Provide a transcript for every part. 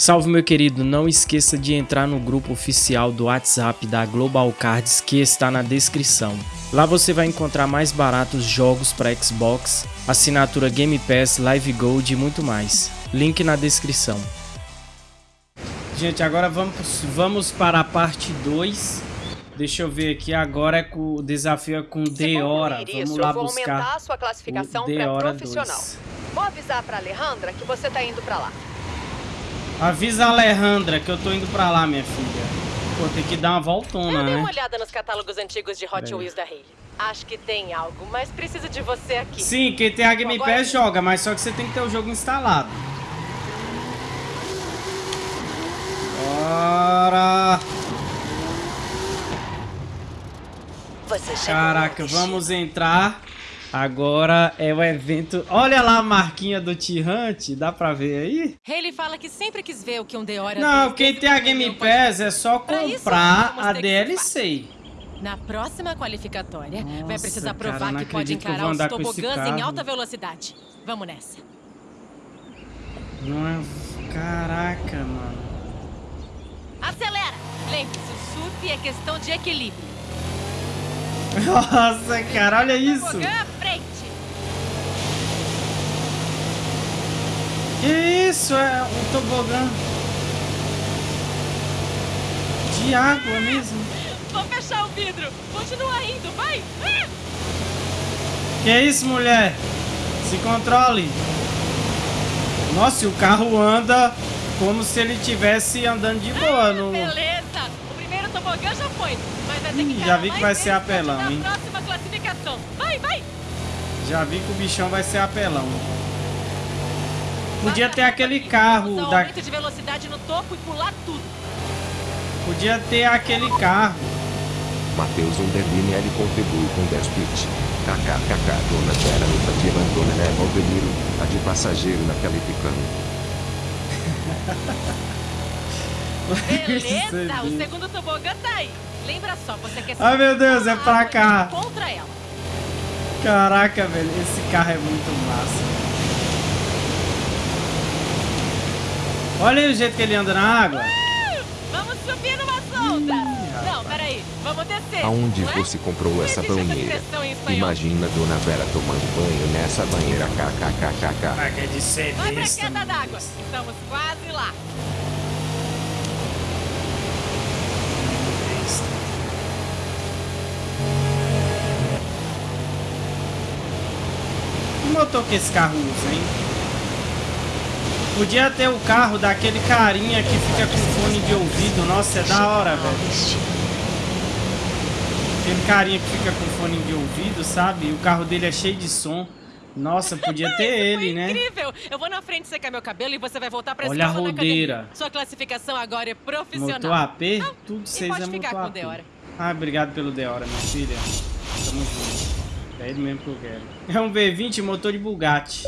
Salve meu querido, não esqueça de entrar no grupo oficial do WhatsApp da Global Cards que está na descrição. Lá você vai encontrar mais baratos jogos para Xbox, assinatura Game Pass, Live Gold e muito mais. Link na descrição. Gente, agora vamos, vamos para a parte 2. Deixa eu ver aqui, agora é com, o desafio é com Deora. Vamos lá vou buscar aumentar a sua classificação para profissional. 2. Vou avisar para Alejandra que você tá indo para lá. Avisa a Alejandra que eu tô indo pra lá, minha filha. Pô, tem que dar uma voltona, eu né? Dei uma olhada nos catálogos antigos de Hot Wheels da Hayley. Acho que tem algo, mas preciso de você aqui. Sim, quem tem a Game Pass joga, mas só que você tem que ter o jogo instalado. Bora! Caraca, vamos entrar Agora é o evento... Olha lá a marquinha do Tirante, dá pra ver aí? Ele fala que sempre quis ver o que um Deora... Não, quem tem a Game Pass é só comprar a DLC. Na próxima qualificatória, Nossa, vai precisar provar cara, que pode encarar os tobogãs em alta velocidade. Vamos nessa. Não é... Caraca, mano. Acelera! Lembre-se, o surf é questão de equilíbrio. Nossa, cara, olha isso. Que isso? É um tobogã de água mesmo. Vou fechar o vidro. Continua indo, vai. Que isso, mulher? Se controle. Nossa, e o carro anda como se ele estivesse andando de boa. No... Beleza. O primeiro tobogã já foi. Que Já vi que vai ser apelão, hein? Próxima classificação. Vai, vai. Já vi que o bichão vai ser apelão. Podia ter aquele carro da... de velocidade no topo e pular tudo. Podia ter aquele carro. Matheus Underline L contribui com 10 bits. KKKK, dona Vera Nutativa, dona Neva Aldeniro, a de passageiro na Calificano. Beleza, o segundo tobogã tá aí. Lembra só, você quer Ai meu Deus, é pra cá. Contra ela. Caraca, velho, esse carro é muito massa. Olha aí o jeito que ele anda na água. Uh, vamos subir numa solta. Não, peraí. Vamos descer. Aonde é? você comprou essa banheira? Imagina Dona Vera tomando banho nessa banheira kkkkkk. Ah, quer de ser Vai pra queda d'água. Estamos quase lá. Que motor que esse carro usa, hein? Podia ter o carro daquele carinha que fica com fone de ouvido. Nossa, é da hora, velho. Aquele carinha que fica com fone de ouvido, sabe? O carro dele é cheio de som. Nossa, podia ter ele, né? incrível! Eu vou na frente secar meu cabelo e você vai voltar pra Olha a rodeira. Sua classificação agora é profissional. Motor AP? Não, Tudo seis é motor AP. Ah, obrigado pelo Deora, minha filha. Tamo junto. É ele mesmo que eu quero. É um V20 motor de Bugatti.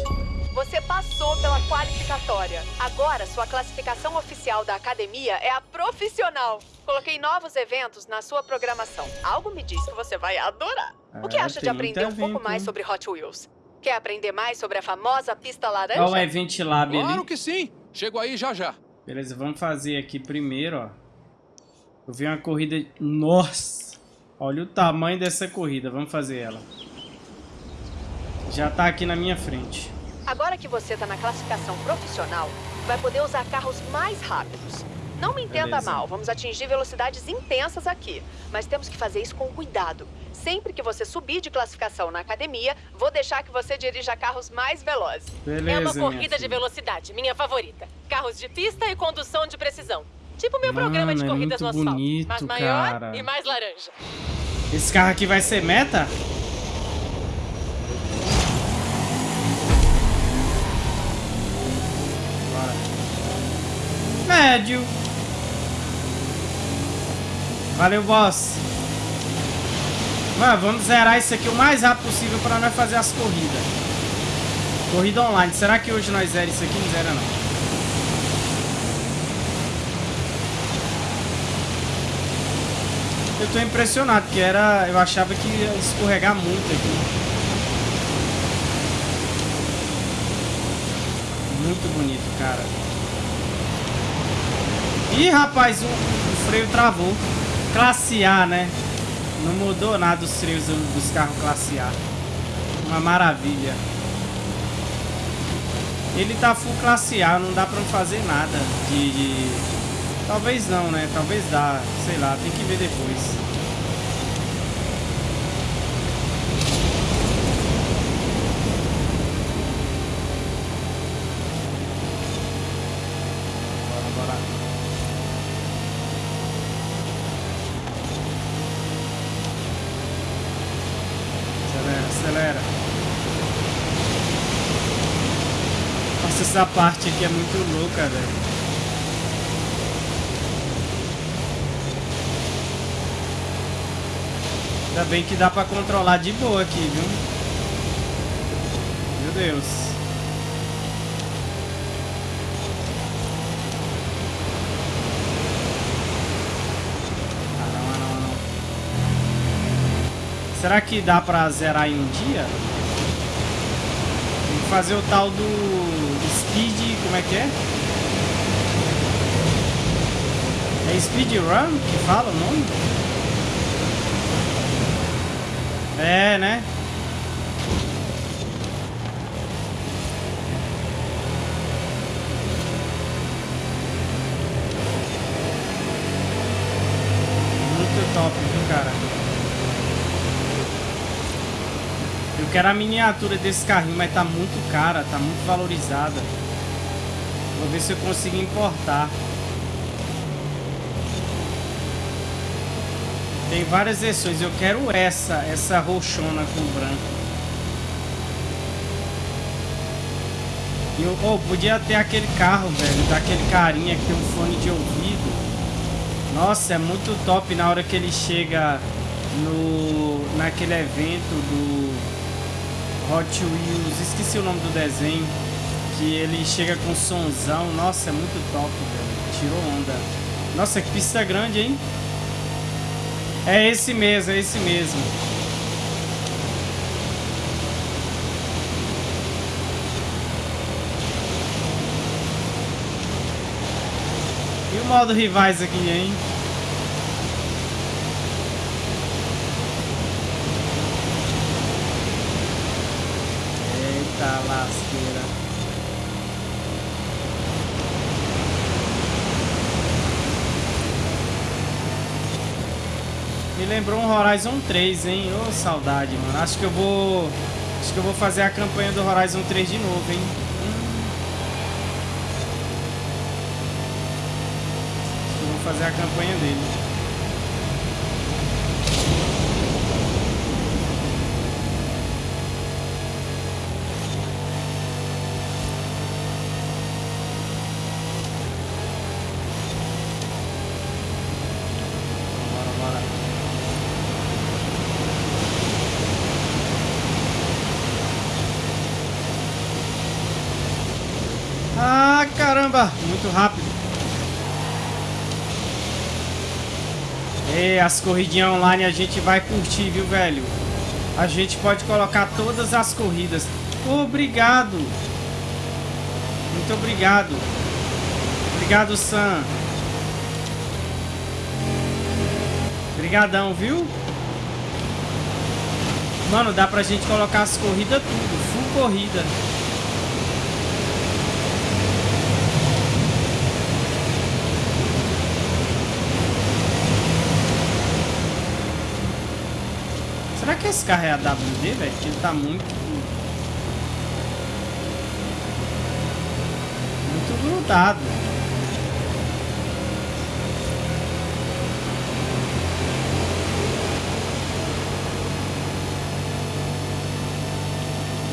Você passou pela qualificatória. Agora, sua classificação oficial da academia é a profissional. Coloquei novos eventos na sua programação. Algo me diz que você vai adorar. o que é, acha de aprender um pouco mais sobre Hot Wheels? Quer aprender mais sobre a famosa pista laranja? Olha o Event Lab ali. Claro que sim. Chego aí já já. Beleza, vamos fazer aqui primeiro, ó. Eu vi uma corrida... Nossa! Olha o tamanho dessa corrida. Vamos fazer ela. Já tá aqui na minha frente. Agora que você está na classificação profissional, vai poder usar carros mais rápidos. Não me entenda Beleza. mal, vamos atingir velocidades intensas aqui. Mas temos que fazer isso com cuidado. Sempre que você subir de classificação na academia, vou deixar que você dirija carros mais velozes. Beleza, é uma corrida de velocidade, minha favorita. Carros de pista e condução de precisão. Tipo meu Mano, programa de é corridas é no asfalto. Bonito, mas maior cara. e mais laranja. Esse carro aqui vai ser meta? Médio. Valeu, boss. Mano, vamos zerar isso aqui o mais rápido possível para nós fazer as corridas. Corrida online. Será que hoje nós zera isso aqui? Não zera não. Eu tô impressionado, porque era, eu achava que ia escorregar muito aqui. Muito bonito, cara. Ih, rapaz, o, o freio travou. Classe A, né? Não mudou nada os freios dos carros classe A. Uma maravilha. Ele tá full classe A, não dá pra fazer nada de, de... Talvez não, né? Talvez dá, sei lá, tem que ver depois. Essa parte aqui é muito louca, velho. Ainda bem que dá pra controlar de boa aqui, viu? Meu Deus. Ah, não, não, não. Será que dá pra zerar em um dia? Tem que fazer o tal do. Como é que é? É Speed Run que fala o nome? É, né? Muito top, viu, cara? Eu quero a miniatura desse carrinho, mas tá muito cara, tá muito valorizada. Vou ver se eu consigo importar. Tem várias versões. Eu quero essa, essa roxona com branco. Eu, oh, podia ter aquele carro, velho, daquele carinha que tem um fone de ouvido. Nossa, é muito top na hora que ele chega no naquele evento do Hot Wheels. Esqueci o nome do desenho que ele chega com sonzão. Nossa, é muito top, velho. Tirou onda. Nossa, que pista grande, hein? É esse mesmo, é esse mesmo. E o modo rivais aqui, hein? Lembrou um Horizon 3, hein? Ô, oh, saudade, mano. Acho que eu vou... Acho que eu vou fazer a campanha do Horizon 3 de novo, hein? Hum. Acho que eu vou fazer a campanha dele. Caramba, muito rápido. E as corridinhas online a gente vai curtir, viu, velho? A gente pode colocar todas as corridas. Obrigado. Muito obrigado. Obrigado, Sam. Obrigadão, viu? Mano, dá pra gente colocar as corridas tudo. Full corrida. que esse carro é a WD, velho? Ele tá muito... Muito grudado.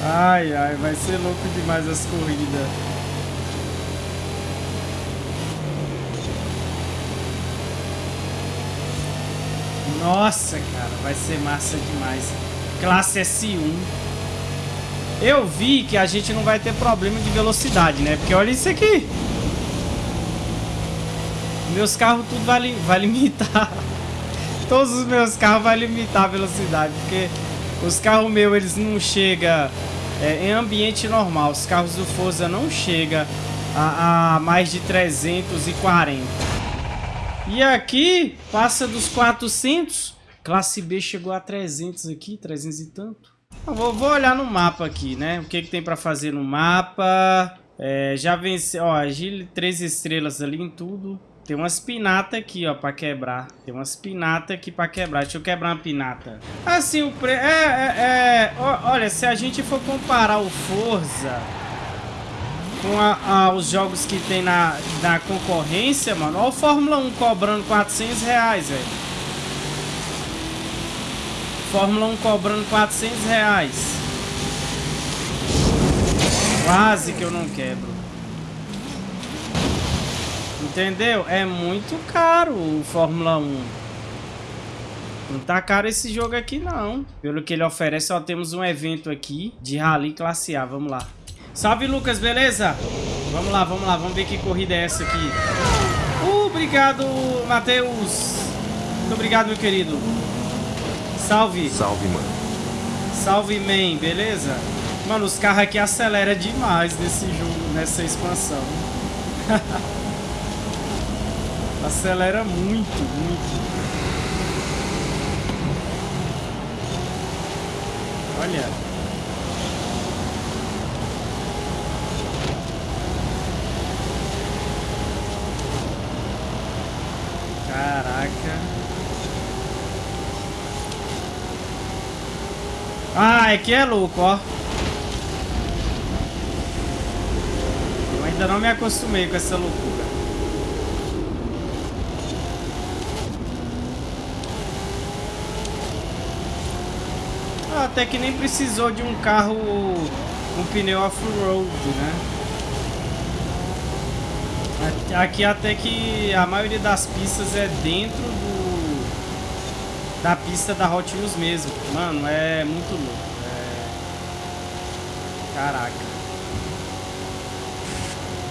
Ai, ai, vai ser louco demais as corridas. Nossa, cara, vai ser massa demais. Classe S1. Eu vi que a gente não vai ter problema de velocidade, né? Porque olha isso aqui. Meus carros tudo vai, vai limitar. Todos os meus carros vai limitar a velocidade. Porque os carros meus, eles não chegam é, em ambiente normal. Os carros do Forza não chegam a, a mais de 340. E aqui, passa dos 400. Classe B chegou a 300 aqui, 300 e tanto. Eu vou, vou olhar no mapa aqui, né? O que, que tem pra fazer no mapa. É, já venceu, ó, agile, três estrelas ali em tudo. Tem umas pinata aqui, ó, pra quebrar. Tem umas pinata aqui pra quebrar. Deixa eu quebrar uma pinata. Assim, o pre... É, é, é... Olha, se a gente for comparar o Forza com a, a, os jogos que tem na, na concorrência, mano. Olha o Fórmula 1 cobrando 400 reais, velho. Fórmula 1 cobrando 400 reais. Quase que eu não quebro. Entendeu? É muito caro o Fórmula 1. Não tá caro esse jogo aqui, não. Pelo que ele oferece, ó, temos um evento aqui de Rally Classe A. Vamos lá. Salve, Lucas, beleza? Vamos lá, vamos lá. Vamos ver que corrida é essa aqui. Uh, obrigado, Matheus. Muito obrigado, meu querido. Salve. Salve, mano. Salve, man. Beleza? Mano, os carros aqui aceleram demais nesse jogo, nessa expansão. Acelera muito, muito. Olha. Caraca. Ah, aqui é louco, ó. Eu ainda não me acostumei com essa loucura. Ah, até que nem precisou de um carro um pneu off-road, né? Aqui até que a maioria das pistas é dentro do da pista da Hot Wheels mesmo. Mano, é muito louco. É... Caraca.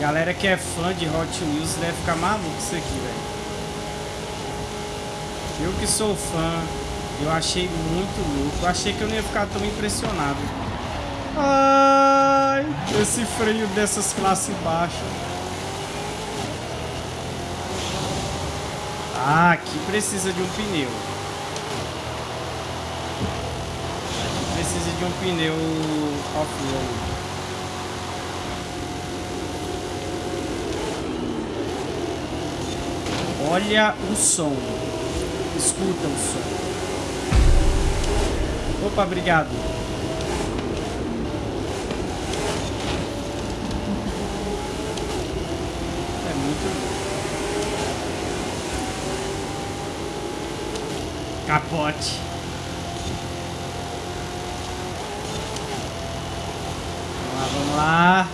Galera que é fã de Hot Wheels deve ficar maluco isso aqui, velho. Eu que sou fã, eu achei muito louco. Eu achei que eu não ia ficar tão impressionado. Ai, esse freio dessas classes baixas. Ah, aqui precisa de um pneu. Aqui precisa de um pneu off-road. Olha o som. Escuta o som. Opa, obrigado. Capote. Vamos lá, vamos lá.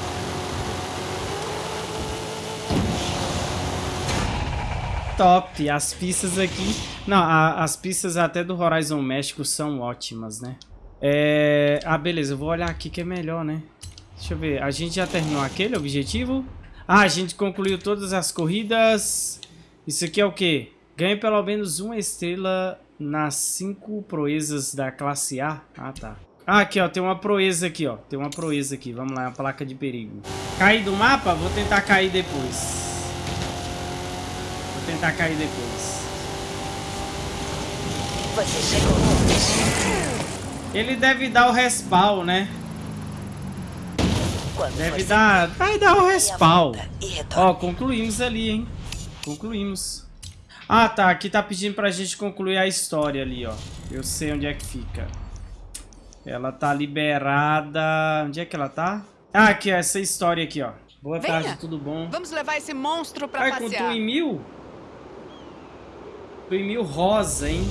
Top. As pistas aqui... Não, a, as pistas até do Horizon México são ótimas, né? É... Ah, beleza. Eu vou olhar aqui que é melhor, né? Deixa eu ver. A gente já terminou aquele objetivo? Ah, a gente concluiu todas as corridas. Isso aqui é o quê? Ganhe pelo menos uma estrela nas cinco proezas da classe A. Ah, tá. Ah, aqui, ó. Tem uma proeza aqui, ó. Tem uma proeza aqui. Vamos lá, uma placa de perigo. Cair do mapa? Vou tentar cair depois. Vou tentar cair depois. Você chegou. Ele deve dar o respawn, né? Deve dar... Vai dar o respawn. Ó, concluímos ali, hein? Concluímos. Ah, tá. Aqui tá pedindo pra gente concluir a história ali, ó. Eu sei onde é que fica. Ela tá liberada... Onde é que ela tá? Ah, aqui, ó. Essa história aqui, ó. Boa Venha. tarde, tudo bom? Vamos levar esse monstro pra Ai, passear. com mil? mil rosa, hein?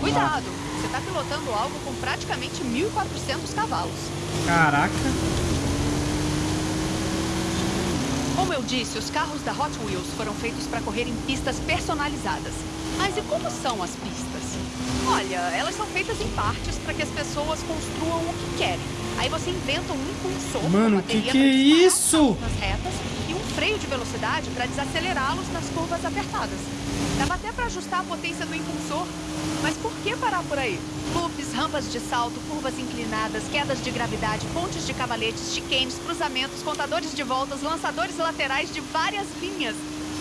Cuidado! Você tá pilotando algo com praticamente 1.400 cavalos. Caraca! Como eu disse, os carros da Hot Wheels foram feitos para correr em pistas personalizadas. Mas e como são as pistas? Olha, elas são feitas em partes para que as pessoas construam o que querem. Aí você inventa um impulsor, Mano, que que é isso? Nas retas freio de velocidade para desacelerá-los nas curvas apertadas. Dava até pra ajustar a potência do impulsor. Mas por que parar por aí? Loops, rampas de salto, curvas inclinadas, quedas de gravidade, pontes de cavaletes, chicanes, cruzamentos, contadores de voltas, lançadores laterais de várias linhas.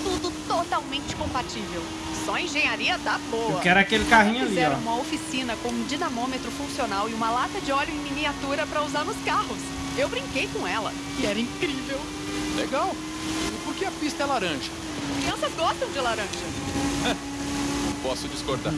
Tudo totalmente compatível. Só engenharia da boa. Eu quero aquele carrinho ali, Fizeram ó. uma oficina com um dinamômetro funcional e uma lata de óleo em miniatura pra usar nos carros. Eu brinquei com ela e era incrível. Legal. Que a pista é laranja? Crianças gostam de laranja. Não posso discordar.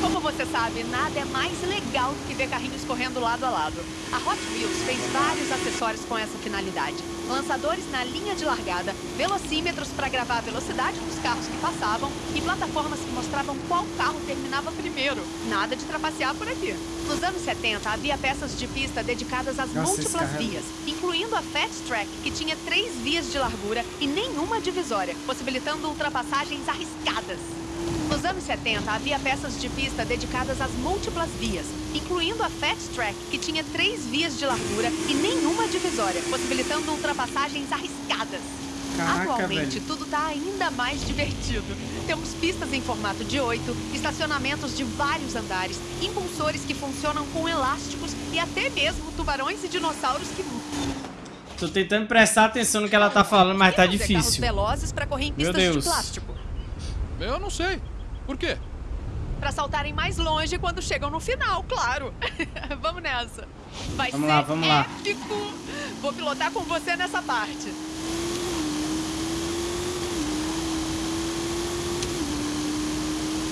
Como você sabe, nada é mais legal do que ver carrinhos correndo lado a lado. A Hot Wheels fez vários acessórios com essa finalidade. Lançadores na linha de largada, velocímetros para gravar a velocidade dos carros que passavam e plataformas que mostravam qual carro terminava primeiro. Nada de trapacear por aqui. Nos anos 70, havia peças de pista dedicadas às Nossa, múltiplas é- vias, incluindo a Fat Track, que tinha três vias de largura e nenhuma divisória, possibilitando ultrapassagens arriscadas. Nos anos 70, havia peças de pista dedicadas às múltiplas vias, incluindo a Fat Track, que tinha três vias de largura e nenhuma divisória, possibilitando ultrapassagens arriscadas. Caraca, Atualmente, velho. tudo está ainda mais divertido. Temos pistas em formato de oito, estacionamentos de vários andares, impulsores que funcionam com elásticos e até mesmo tubarões e dinossauros que Tô tentando prestar atenção no que ela tá falando, mas tá difícil. velozes para correr em Meu pistas de Deus. plástico. Eu não sei. Por quê? Pra saltarem mais longe quando chegam no final, claro. vamos nessa. Vai Vamos ser lá, vamos lá. épico. Vou pilotar com você nessa parte.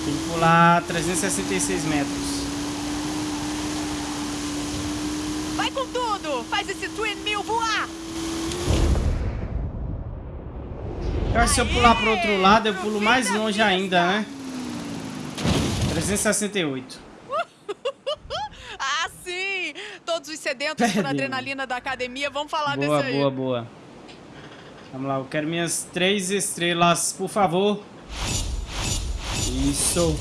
Tem que pular 366 metros. Vai com tudo! Faz esse Twin Mill voar! Eu acho que se eu pular pro outro lado, eu pulo mais longe ainda, né? 368. Ah, sim! Todos os sedentos por Perdemos. adrenalina da academia vão falar Boa, desse aí. boa, boa. Vamos lá, eu quero minhas três estrelas, por favor. Isso.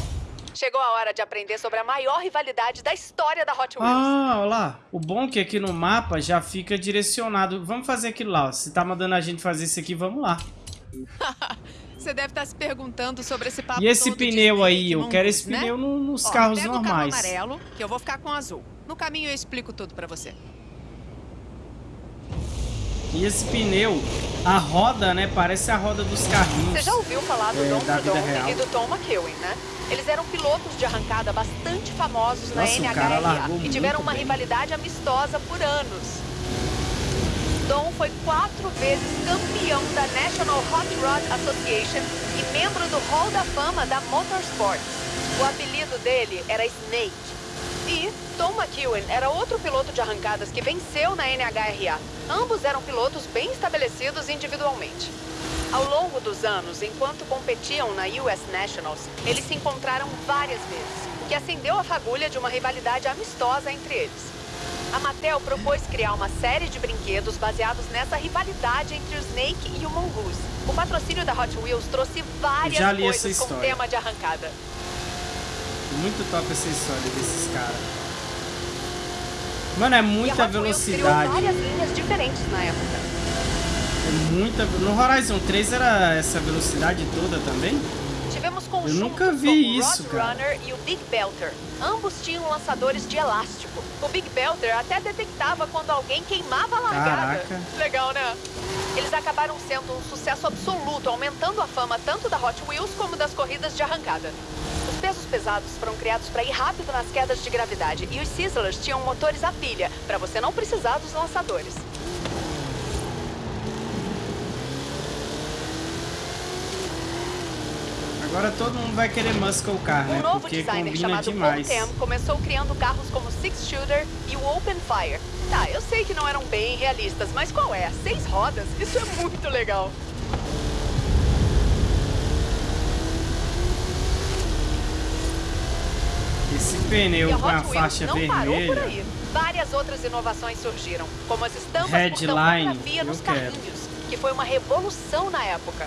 Chegou a hora de aprender sobre a maior rivalidade da história da Hot Wheels. Ah, olha lá. O bom é que aqui no mapa já fica direcionado. Vamos fazer aquilo lá. ó. Se tá mandando a gente fazer isso aqui, vamos lá. Você deve estar se perguntando sobre esse papo E esse pneu aí? Eu quero esse né? pneu no- nos Ó, carros pega o normais. carro amarelo, que eu vou ficar com o azul. No caminho eu explico tudo pra você. E esse pneu, a roda, né? Parece a roda dos carrinhos. Você já ouviu falar do É, Don da vida Prudhomme real. e do Tom McEwen, né? Eles eram pilotos de arrancada bastante famosos na Nossa, o cara NHRA e tiveram uma bem. rivalidade amistosa por anos. Dom foi quatro vezes campeão da National Hot Rod Association e membro do Hall da Fama da Motorsports. O apelido dele era Snake. E Tom McEwen era outro piloto de arrancadas que venceu na NHRA. Ambos eram pilotos bem estabelecidos individualmente. Ao longo dos anos, enquanto competiam na US Nationals, eles se encontraram várias vezes, o que acendeu a fagulha de uma rivalidade amistosa entre eles. A Mattel propôs criar uma série de brinquedos baseados nessa rivalidade entre o Snake e o Mongoose. O patrocínio da Hot Wheels trouxe várias Já li coisas essa com tema de arrancada. Muito top essa história desses caras. Mano, é muita velocidade. várias linhas diferentes na época. É muita. No Horizon 3 era essa velocidade toda também? Tivemos conjuntos nunca vi isso, cara. Roadrunner e o Big Belter. Ambos tinham lançadores de elástico. O Big Belter até detectava quando alguém queimava a largada. Caraca. Legal, né? Eles acabaram sendo um sucesso absoluto, aumentando a fama tanto da Hot Wheels como das corridas de arrancada. Os pesos pesados foram criados para ir rápido nas quedas de gravidade e os Sizzlers tinham motores a pilha, para você não precisar dos lançadores. Agora todo mundo vai querer Muscle Car, né? Um novo Porque designer chamado demais. Tam começou criando carros como Six Shooter e o Open Fire. Tá, eu sei que não eram bem realistas, mas qual é? Seis rodas? Isso é muito legal. Esse pneu com a faixa não parou por vermelha. aí. Várias outras inovações surgiram, como as estampas por Headline, tampografia nos eu quero. carrinhos, que foi uma revolução na época.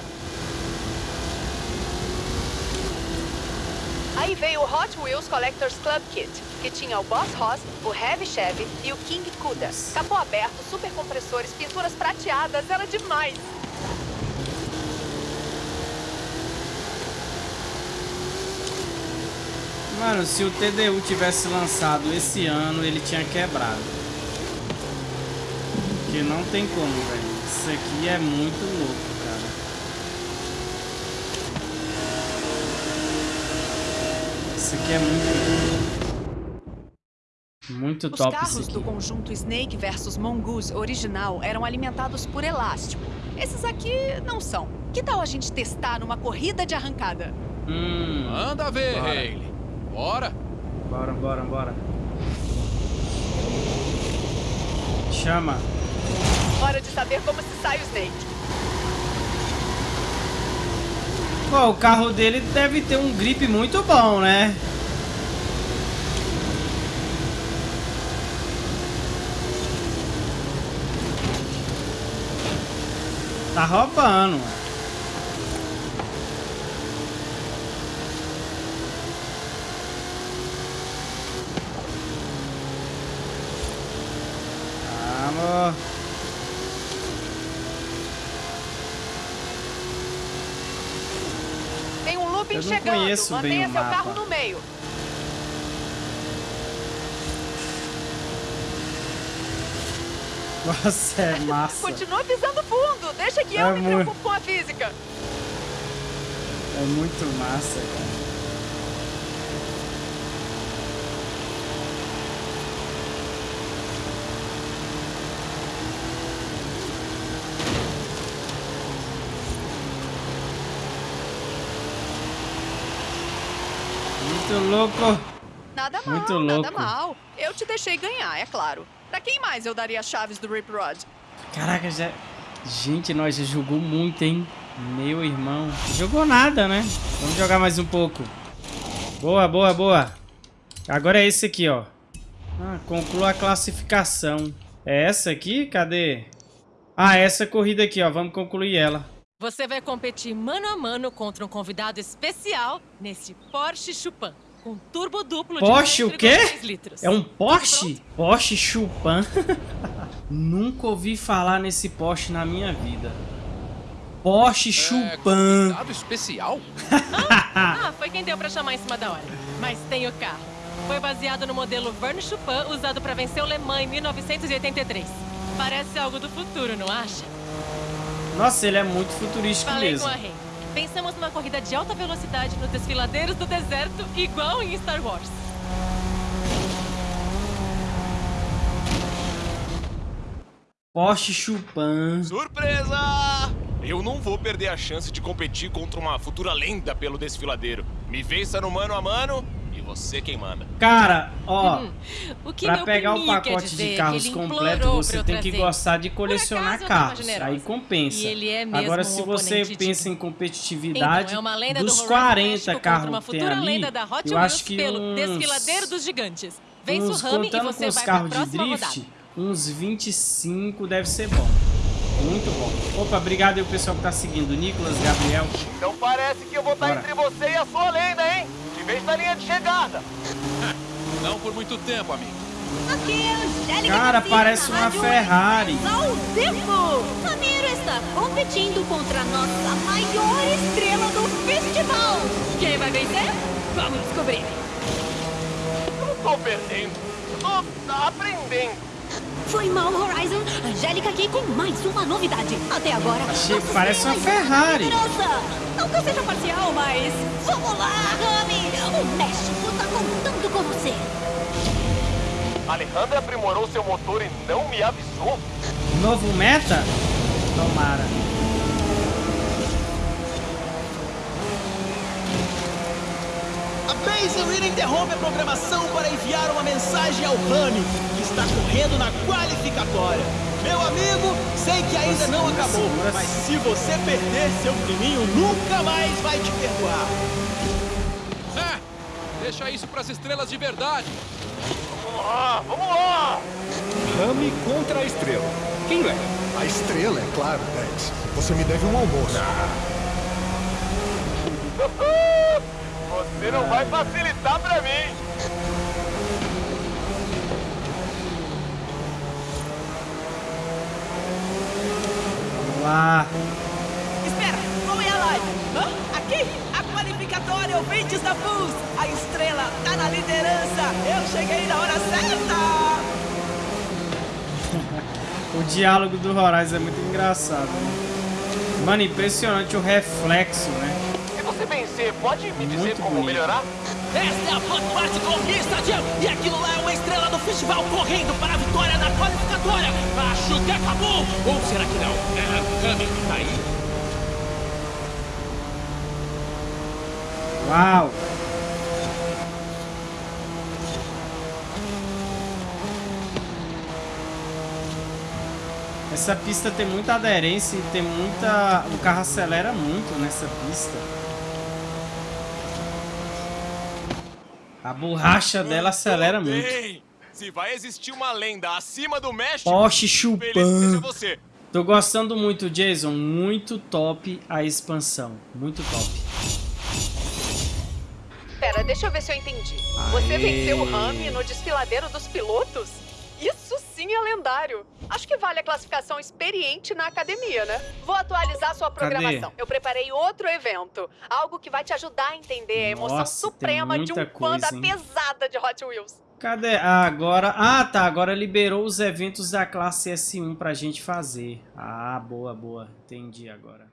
Aí veio o Hot Wheels Collector's Club Kit, que tinha o Boss Ross, o Heavy Chevy e o King Cuda. Capô aberto, super compressores, pinturas prateadas, era demais. Mano, se o TDU tivesse lançado esse ano, ele tinha quebrado. Porque não tem como, velho. Isso aqui é muito louco, cara. Isso aqui é muito... Muito Os top carros isso do conjunto Snake vs Mongoose original eram alimentados por elástico. Esses aqui não são. Que tal a gente testar numa corrida de arrancada? Hum, Manda ver, Bora. Hayley. Bora. bora, bora, bora. Chama. Hora de saber como se sai o Snake. O carro dele deve ter um grip muito bom, né? Tá roubando, mano. Vamos. Tem um looping Eu não chegando. conheço Mantenha seu carro no meio. Nossa, é massa. Continua pisando fundo. Deixa que É eu me muito. preocupo com a física. É muito massa, cara. Muito louco. Nada mal, Muito nada louco. mal. Eu te deixei ganhar, é claro. Pra quem mais eu daria as chaves do Rip Rod? Caraca, já... Gente, nós já jogou muito, hein? Meu irmão. Jogou nada, né? Vamos jogar mais um pouco. Boa, boa, boa. Agora é esse aqui, ó. Ah, conclua a classificação. É essa aqui? Cadê? Ah, essa corrida aqui, ó. Vamos concluir ela. Você vai competir mano a mano contra um convidado especial nesse Porsche Chupan, com turbo duplo Porsche de o quê? 1,6 litros. É um Porsche? Porsche Chupan. Nunca ouvi falar nesse Porsche na minha vida. Porsche É, Chupan. convidado especial? Ah, foi quem deu pra chamar em cima da hora. Mas tem o carro. Foi baseado no modelo Verne Chupin, usado pra vencer o Le Mans em 1983. Parece algo do futuro, não acha? Nossa, ele é muito futurístico Falei mesmo. com a Rei. Pensamos numa corrida de alta velocidade nos desfiladeiros do deserto, igual em Star Wars. Porsche Chupan. Surpresa! Eu não vou perder a chance de competir contra uma futura lenda pelo desfiladeiro. Me vença no mano a mano e você quem manda. Cara, ó, O que pra meu pegar o quer pacote dizer é de que carros completo, você tem que gostar de colecionar carros. Aí compensa. E ele é mesmo Agora, um se você oponente pensa em competitividade, Então, é uma lenda dos do Horizon 40 México contra carros que tem ali, lenda da Hot eu acho que pelo uns, Desfiladeiro dos Gigantes. Vence uns o Rami e contando você com os carros de drift, rodada. uns 25 deve ser bom. Muito bom. Opa, obrigado aí o pessoal que tá seguindo. Nicolas, Gabriel. Então parece que eu vou estar Bora. entre você e a sua lenda, vejo na linha de chegada. Não por muito tempo, amigo. Aqui é Angélica Cara, parece uma Ferrari. Ao vivo! Ramiro está competindo contra a nossa maior estrela do festival! Quem vai vencer? Vamos descobrir. Não tô perdendo. Tô aprendendo. Foi mal, Horizon. Angélica aqui com mais uma novidade. Até agora, Achei- parece uma Ferrari. Não que eu seja parcial, mas... Vamos lá, Rami! O México tá contando com você. Alejandra aprimorou seu motor e não me avisou. Novo meta? Tomara. A Baselina interrompe a programação para enviar uma mensagem ao Rami, está correndo na qualificatória. Meu amigo, sei que ainda não acabou, mas se você perder, seu priminho nunca mais vai te perdoar. É, deixa isso pras estrelas de verdade. Vamos lá, vamos lá. Rami contra a estrela. Quem leva? A estrela, é claro, Dex. Você me deve um almoço. Você Você não vai facilitar pra mim. Lá. Espera, qual é a live? Hã? Aqui? A qualificatória Ouvintes da Bus. A estrela tá na liderança. Eu cheguei na hora certa. o diálogo do Horizon é muito engraçado. Né? Mano, impressionante o reflexo, né? Se você vencer, pode me dizer Muito como bonito. melhorar? Esta é a Blockparty Corrida Stadium. E aquilo lá é uma estrela do festival correndo para a vitória na qualificatória. Acho que acabou. Ou será que não? É, Cami, tá aí? Uau! Essa pista tem muita aderência e tem muita. O carro acelera muito nessa pista. A borracha dela acelera muito. Se vai existir uma lenda acima do México, Porsche chupando. você. Tô gostando muito, Jason. Muito top a expansão. Muito top. Pera, deixa eu ver se eu entendi. Você Aê. venceu o Rami no desfiladeiro dos pilotos? Sim é lendário. Acho que vale a classificação experiente na academia, né? Vou atualizar sua Cadê? programação. Eu preparei outro evento. Algo que vai te ajudar a entender a emoção Nossa, suprema de um coisa, hein? pesada de Hot Wheels. Cadê? Ah, agora. Ah, tá. Agora liberou os eventos da classe S1 pra gente fazer. Ah, boa, boa. Entendi agora.